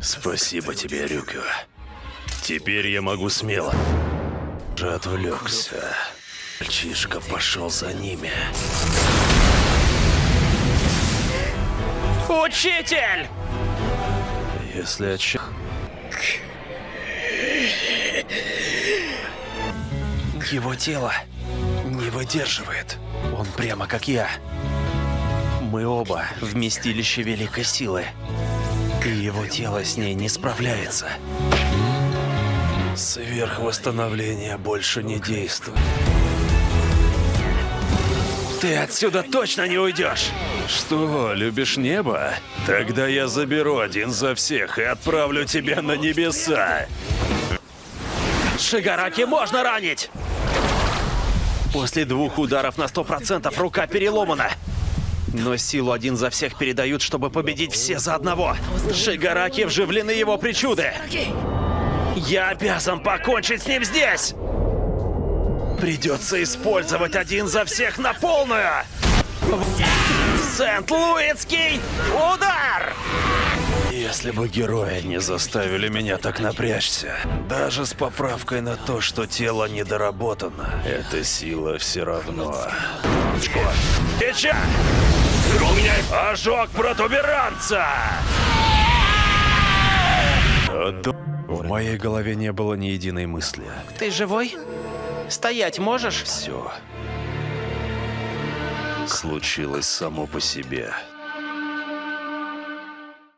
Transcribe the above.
Спасибо тебе, Рюкю. Теперь я могу смело. Же отвлекся. Мальчишка пошел за ними. Учитель! Если отча... Его тело не выдерживает. Он прямо как я. Мы оба вместилище великой силы. И его тело с ней не справляется. Сверхвосстановление больше не действует. Ты отсюда точно не уйдешь! Что, любишь небо? Тогда я заберу один за всех и отправлю тебя на небеса. Шигараки можно ранить! После двух ударов на сто процентов рука переломана. Но силу один за всех передают, чтобы победить все за одного. Шигараки вживлены его причуды. Я обязан покончить с ним здесь! Придется использовать один за всех на полную! Сент-Луисский удар! Если бы герои не заставили меня так напрячься, даже с поправкой на то, что тело недоработано, эта сила все равно. Печать! Ожог протуберанца! В моей голове не было ни единой мысли. Ты живой? Стоять можешь? Все случилось само по себе.